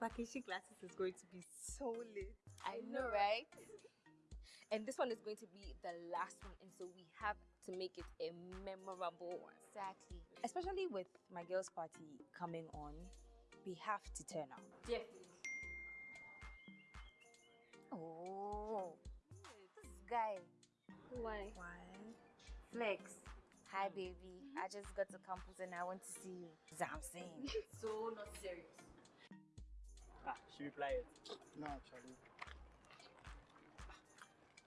vacation classes is going to be so lit. I know, right? And this one is going to be the last one, and so we have to make it a memorable one. Exactly. Especially with my girls' party coming on, we have to turn up. Definitely. Oh, this guy. Why? Why? Flex. Hi, hmm. baby. I just got to campus and I want to see you. That's what I'm saying. so not serious. Ah, should we play it? No, actually.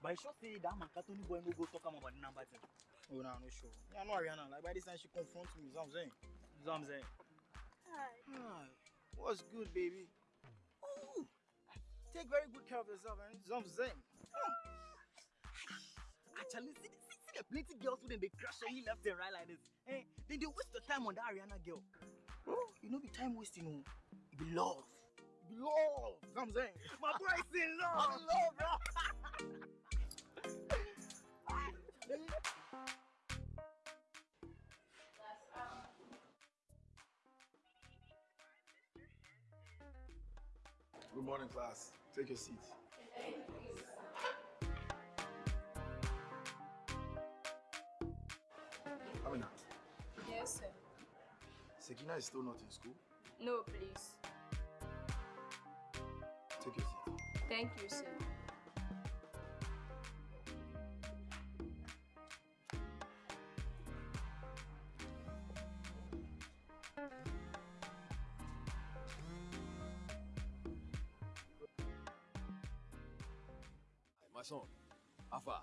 But I sure say that man Katoni boy no go talk about the number thing. Oh, no, no, sure. Yeah, I know Ariana. Like, by this time, she confronts me. That's what I'm saying. You know what I'm saying? Hi. What's good, baby? Ooh. Take very good care of yourself, man. That's what I'm saying. Actually, see, see, see the plenty girls who then they crush on you left and right like this. Eh? Then they waste your time on that Ariana girl. Bro, you know, be time wasting, oh. It be love. It be love. What I'm saying. My boy is in love. I'm in love, bro. Good morning, class. Take your seat. Amina, Yes, sir. Sekina is still not in school. No, please. Take your seat. Thank you, sir. My son, how far?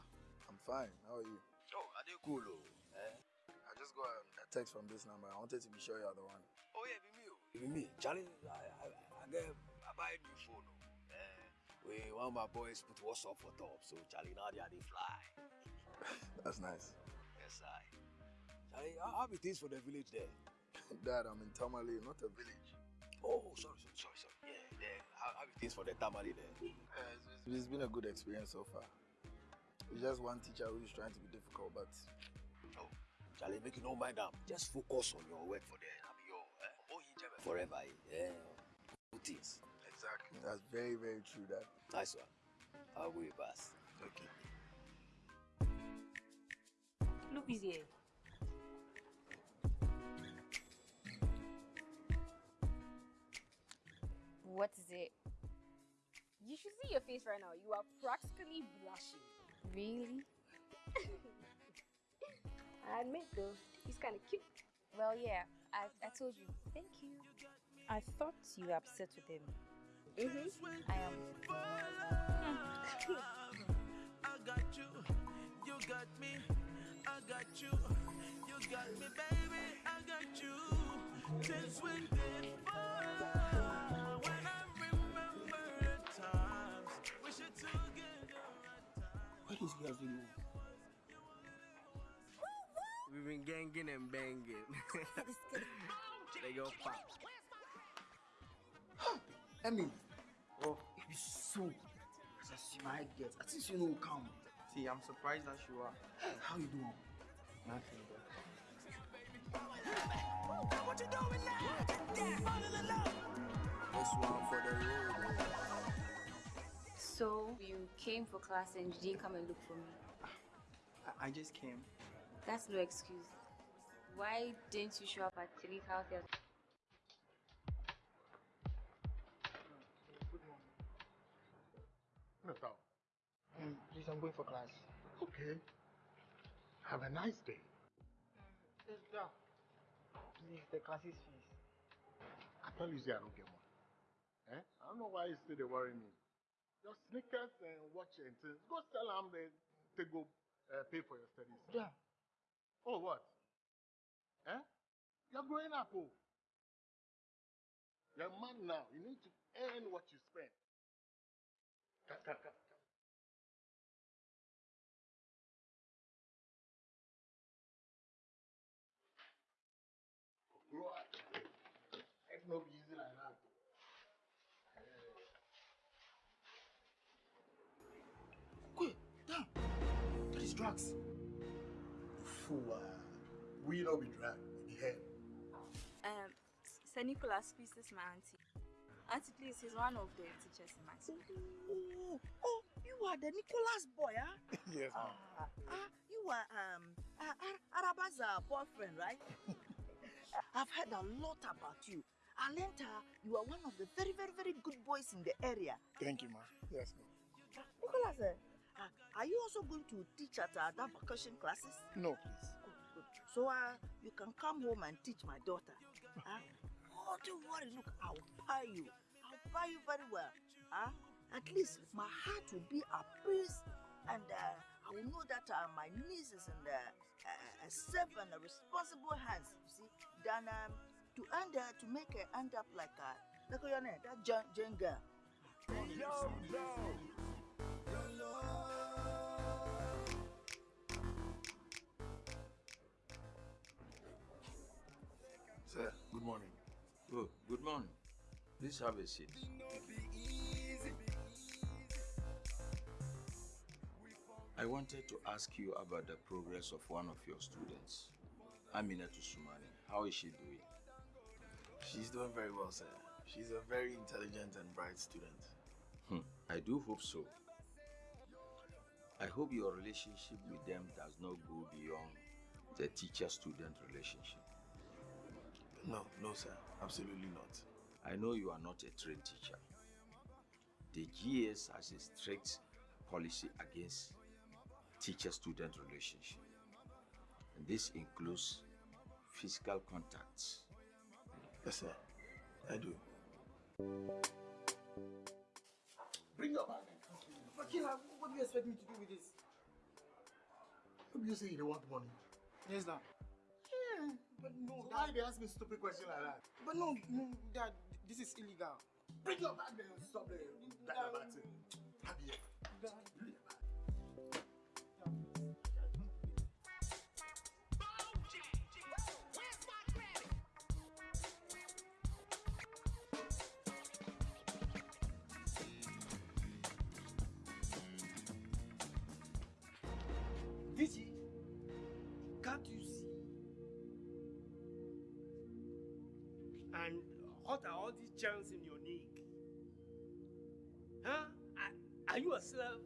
I'm fine. How are you? Oh, are they cool? Oh, eh? I just got um, a text from this number. I wanted to be sure you're the one. oh yeah, be me. Oh. Be me. Charlie, I, I, I get, I buy a new phone. We, one of my boys put WhatsApp for top, so Charlie, now they fly. That's nice. Yes, I. Charlie, how, be things for the village there? Dad, I'm in Tamale, not a village. Oh, sorry, sorry, sorry, sorry. Yeah, yeah. How, how be things for the Tamale there? Uh, it's, it's- it's been a good experience so far. It's just one teacher who is trying to be difficult, but Oh, Charlie, make you no mind them. Just focus on your work for. I be your, eh? Oh, forever. eh? Yeah. Good things. Exactly. That's very, very true, Dad. Nice one. I'll go pass. Okay. Look who's here. What is it? You should see your face right now. You are practically blushing. Really? I admit though, he's kind of cute. Well, yeah. I, I told you. Thank you. I thought you were upset with him. Mm-hmm. I am. I got you, you got me, I got you, you got me, baby, I got you. Since we did fall, when I remember the times we should together at times. What is girls doing? We've been ganging and banging. they go pop. Emmy. Oh, it is so. As I see my girls, I think you know come. See, I'm surprised that you are. How you doing? Nothing, bro. What you doing now? Fall. This one for the road. Eh? So, you came for class and you didn't come and look for me. Ah, I, I just came. That's no excuse. Why didn't you show up at Tilly's house Um, please, I'm going for class. Okay. Have a nice day. Yeah. Please, the class is fees. I tell you, say I don't get one. Eh? I don't know why you still worry me. Your sneakers and watch and things. Go sell them then to go uh, pay for your studies. Yeah. Oh, what? Eh? You're growing up, oh. You're a man now. You need to earn what you spend. Come, come. Grow up. It's not easy like that. Quick, down. That is drugs. Fool. ah. We know be drag with the head. Um, Sir Nicholas, please, this is my auntie. Auntie, please, he's one of the teachers in my school. Oh, oh, you are the Nicholas boy, huh? yes, ma'am. Ah, ah, you are um uh, Ar- Araba's uh, boyfriend, right? I've heard a lot about you. Uh, you are one of the very, very, very good boys in the area. Thank you, ma'am. Yes, ma'am. Uh, Nicholas, uh, uh, are you also going to teach at uh, that vacation classes? No, please. Good, good. So uh, you can come home and teach my daughter. Huh? Don't worry. Look, I'll buy you. I'll buy you very well. Huh? At least my heart will be at peace, and uh, I will know that uh, my niece is in the uh, safe and responsible hands. You see, than um, to end uh, to make her end up like uh, like your name, that Jane, Jane girl. Sir, good morning. Oh, good morning. Please have a seat. I wanted to ask you about the progress of one of your students, Aminatu Sumani. How is she doing? She's doing very well, sir. She's a very intelligent and bright student. Hmm, I do hope so. I hope your relationship with them does not go beyond the teacher-student relationship. No, no, sir. Absolutely not. I know you are not a trained teacher. The GS has a strict policy against teacher-student relationship. And this includes physical contacts. Yes, sir. I do. Bring your bag. Fakila, what do you expect me to do with this? What do you say you don't want money? Yes, Dad. Why they ask me stupid question like that? But no, no, Dad, this is illegal. Bring your bag then. Stop there. That your bag thing. Happy yet? Bring your bag. What are all these germs in your neck? Huh? Are, are you a slave?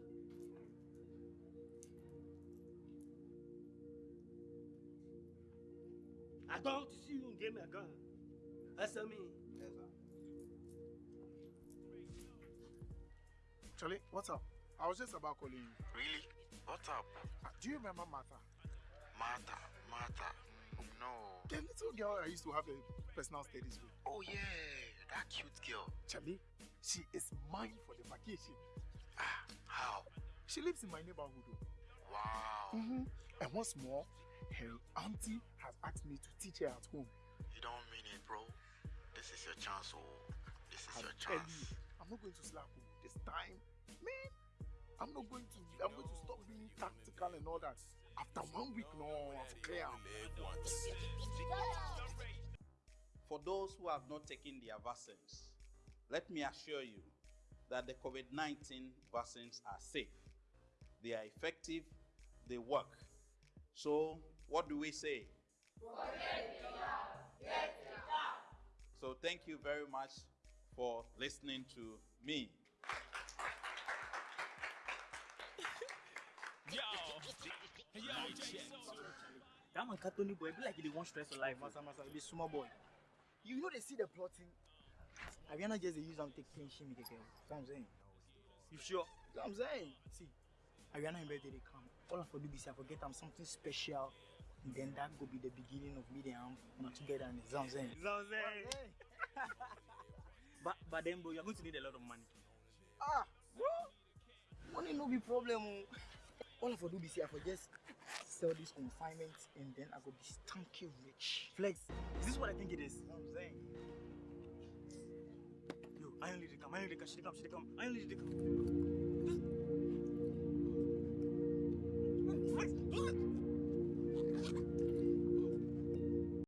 I don't want to see you in game again. Answer me. Charlie, what's up? I was just about calling you. Really? What's up? Uh, Do you remember Martha? Martha, Martha. No. The little girl I used to have a personal studies with. Oh yeah, that cute girl. Charlie, she is mine for the vacation. Ah, how? She lives in my neighborhood. oh. Wow. Mm-hmm. And what's more, her auntie has asked me to teach her at home. You don't mean it, bro. This is your chance, oh. This is I'm your chance. you, I'm not going to slap you this time. Man, I'm not going to I'm going to stop being tactical and all that. After one week, no, clear. For those who have not taken their vaccines, let me assure you that the COVID 19 vaccines are safe, they are effective, they work. So, what do we say? So, thank you very much for listening to me. That man Katoni boy be like he dey want stress for life. Masa masa be small boy. You know they see the plotting. Ariana just dey use am take clean shimmy keke. That's what I'm saying. You sure? That's what I'm saying. See, Ariana in birthday dey come. All I for do be say I forget am something special. And then that go be the beginning of me and am not together. That's what I'm saying. That's what I'm saying. But but then bro, you're going to need a lot of money. Ah, bro. Money no be problem. oh. All I for do be say I for just sell this consignment and then I go be stanky rich. Flex, is this what I think it is? You know what I'm saying? Yo, I only come, I only come, she come, she come, I only dey come.